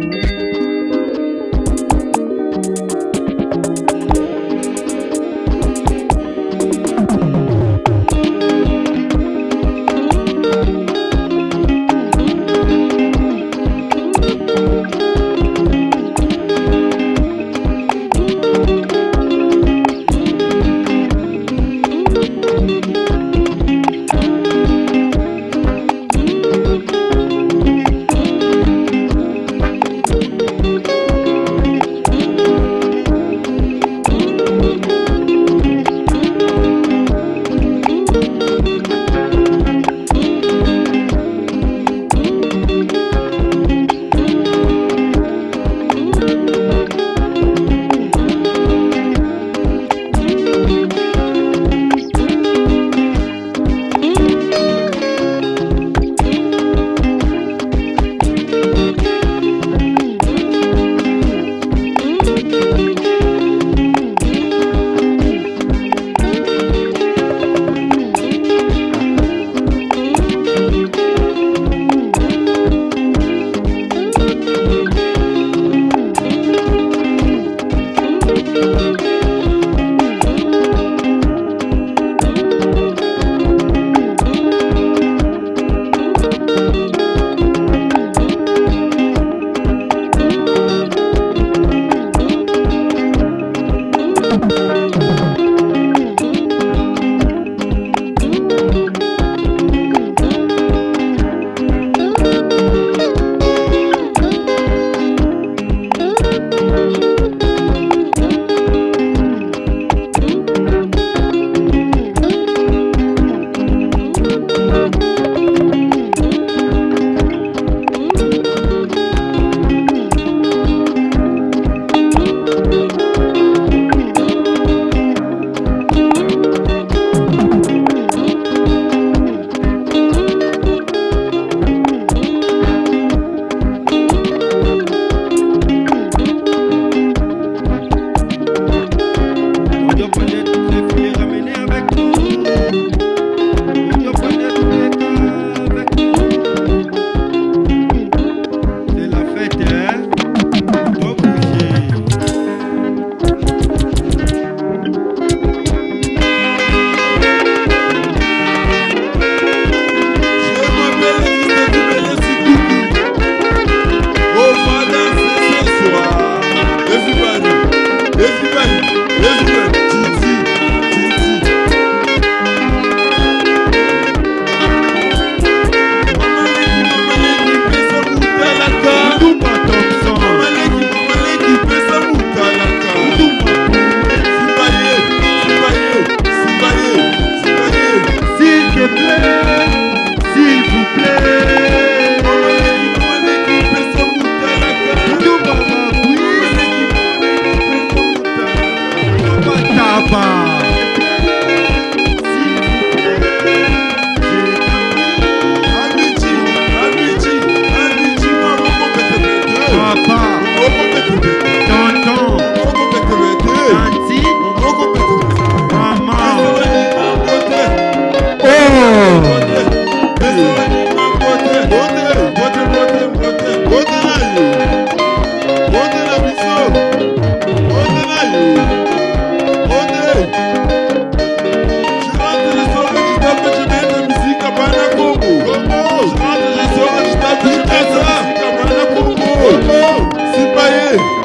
Bye. do?